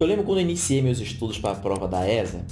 Eu lembro quando eu iniciei meus estudos para a prova da ESA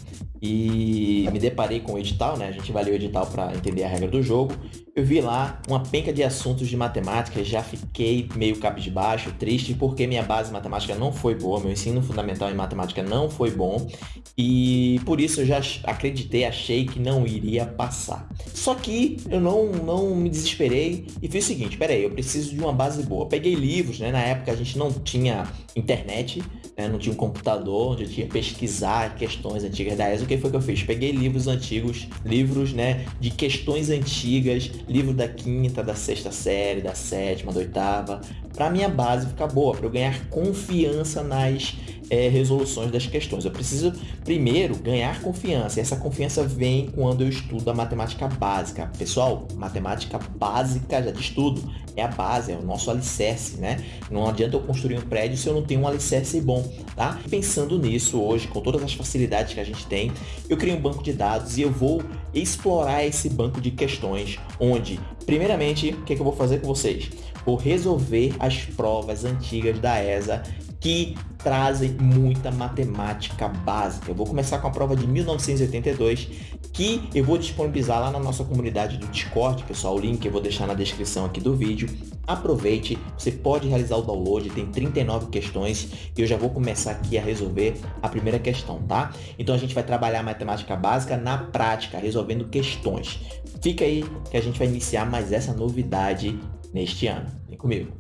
e me deparei com o edital, né? A gente vai ler o edital para entender a regra do jogo. Eu vi lá uma penca de assuntos de matemática já fiquei meio cabisbaixo, triste, porque minha base matemática não foi boa, meu ensino fundamental em matemática não foi bom e por isso eu já acreditei, achei que não iria passar. Só que eu não, não me desesperei e fiz o seguinte, peraí, eu preciso de uma base boa. peguei livros, né? Na época a gente não tinha internet, né? não tinha um computador onde eu tinha que pesquisar questões antigas da ESA. O que foi que eu fiz? Peguei livros antigos, livros né, de questões antigas, livro da quinta, da sexta série, da sétima, da oitava, para minha base ficar boa, para eu ganhar confiança nas é, resoluções das questões. Eu preciso, primeiro, ganhar confiança. E essa confiança vem quando eu estudo a matemática básica. Pessoal, matemática básica, já de estudo, é a base, é o nosso alicerce, né? Não adianta eu construir um prédio se eu não tenho um alicerce bom, tá? Pensando nisso hoje, com todas as facilidades que a gente tem, eu criei um banco de dados e eu vou explorar esse banco de questões, onde, primeiramente, o que, é que eu vou fazer com vocês? Vou resolver as provas antigas da ESA que trazem muita matemática básica. Eu vou começar com a prova de 1982, que eu vou disponibilizar lá na nossa comunidade do Discord, pessoal. O link eu vou deixar na descrição aqui do vídeo. Aproveite, você pode realizar o download, tem 39 questões e eu já vou começar aqui a resolver a primeira questão, tá? Então a gente vai trabalhar matemática básica na prática, resolvendo questões. Fica aí que a gente vai iniciar mais essa novidade neste ano. Vem comigo.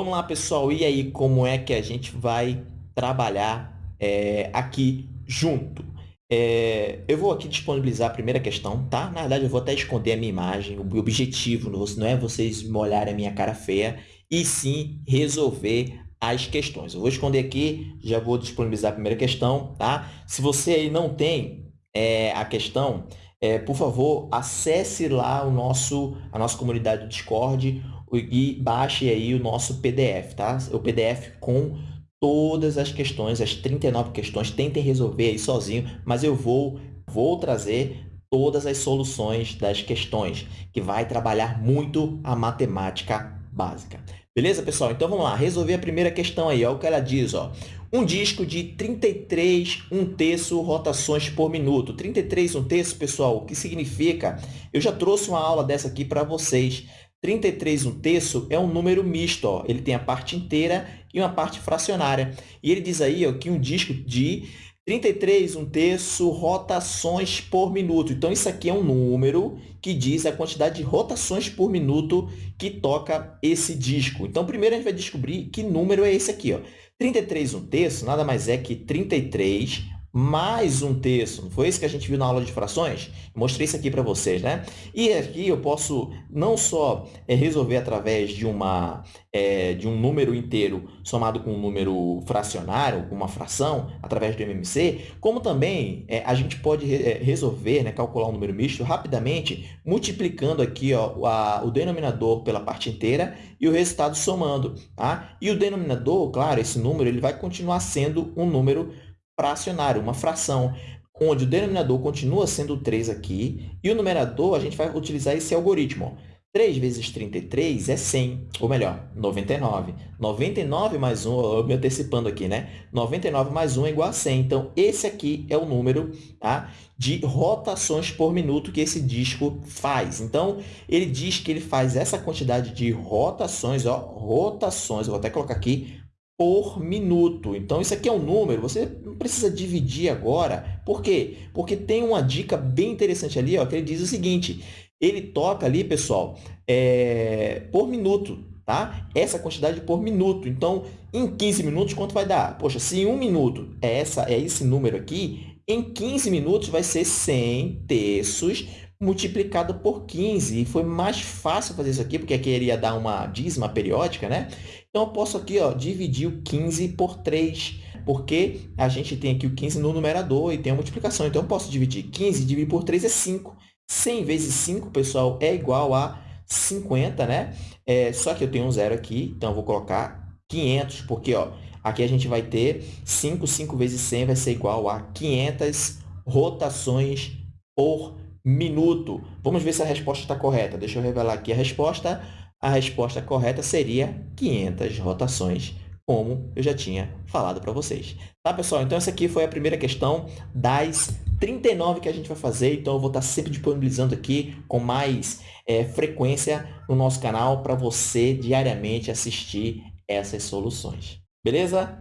Vamos lá, pessoal. E aí, como é que a gente vai trabalhar é, aqui junto? É, eu vou aqui disponibilizar a primeira questão, tá? Na verdade, eu vou até esconder a minha imagem. O objetivo não é vocês me olharem a minha cara feia, e sim resolver as questões. Eu vou esconder aqui, já vou disponibilizar a primeira questão, tá? Se você aí não tem é, a questão, é, por favor, acesse lá o nosso, a nossa comunidade do Discord e baixe aí o nosso PDF, tá? O PDF com todas as questões, as 39 questões, tentem resolver aí sozinho, mas eu vou, vou trazer todas as soluções das questões, que vai trabalhar muito a matemática básica. Beleza, pessoal? Então, vamos lá. Resolver a primeira questão aí. Olha o que ela diz. Ó. Um disco de 33 um terço rotações por minuto. 33 um terço, pessoal, o que significa? Eu já trouxe uma aula dessa aqui para vocês. 33 um terço é um número misto, ó. ele tem a parte inteira e uma parte fracionária. E ele diz aí ó, que um disco de 33 um terço rotações por minuto. Então, isso aqui é um número que diz a quantidade de rotações por minuto que toca esse disco. Então, primeiro a gente vai descobrir que número é esse aqui. Ó. 33 um terço nada mais é que 33 mais um terço. Não foi isso que a gente viu na aula de frações? Mostrei isso aqui para vocês, né? E aqui eu posso não só é, resolver através de, uma, é, de um número inteiro somado com um número fracionário, uma fração, através do MMC, como também é, a gente pode resolver, né, calcular um número misto rapidamente, multiplicando aqui ó, a, o denominador pela parte inteira e o resultado somando. Tá? E o denominador, claro, esse número ele vai continuar sendo um número fracionário, uma fração, onde o denominador continua sendo 3 aqui e o numerador, a gente vai utilizar esse algoritmo. Ó. 3 vezes 33 é 100, ou melhor, 99. 99 mais 1, eu me antecipando aqui, né? 99 mais 1 é igual a 100. Então, esse aqui é o número tá? de rotações por minuto que esse disco faz. Então, ele diz que ele faz essa quantidade de rotações, ó, rotações, eu vou até colocar aqui, por minuto. Então, isso aqui é um número, você não precisa dividir agora. Por quê? Porque tem uma dica bem interessante ali, ó, que ele diz o seguinte, ele toca ali, pessoal, é, por minuto, tá? Essa quantidade por minuto. Então, em 15 minutos, quanto vai dar? Poxa, se em um minuto é, essa, é esse número aqui, em 15 minutos vai ser 100 terços multiplicado por 15. E foi mais fácil fazer isso aqui, porque aqui iria dar uma dízima periódica, né? Então, eu posso aqui ó, dividir o 15 por 3, porque a gente tem aqui o 15 no numerador e tem a multiplicação. Então, eu posso dividir 15, dividir por 3 é 5. 100 vezes 5, pessoal, é igual a 50, né? É, só que eu tenho um zero aqui, então eu vou colocar 500, porque ó, aqui a gente vai ter 5, 5 vezes 100 vai ser igual a 500 rotações por minuto. Vamos ver se a resposta está correta. Deixa eu revelar aqui a resposta. A resposta correta seria 500 rotações, como eu já tinha falado para vocês. Tá, pessoal? Então, essa aqui foi a primeira questão das 39 que a gente vai fazer. Então, eu vou estar sempre disponibilizando aqui com mais é, frequência no nosso canal para você diariamente assistir essas soluções. Beleza?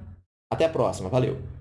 Até a próxima. Valeu!